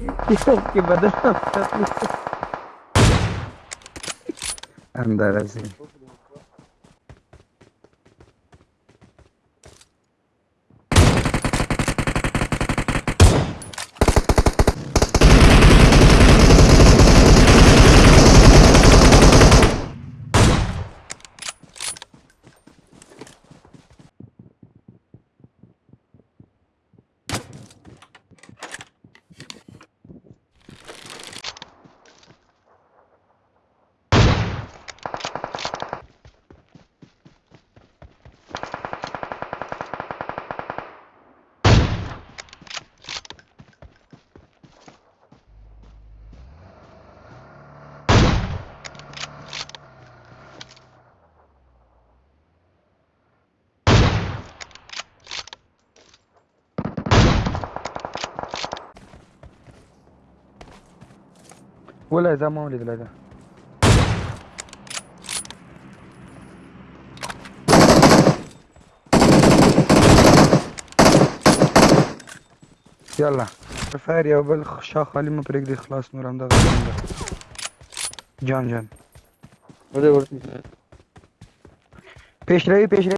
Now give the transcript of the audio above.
कि बदल अंदर ऐसे। ولا اذا ما ولد لا يلا. فاير يا بل شاخ علي ما بريك دي خلاص نور عمدا جان جان. پیش روی پیش روی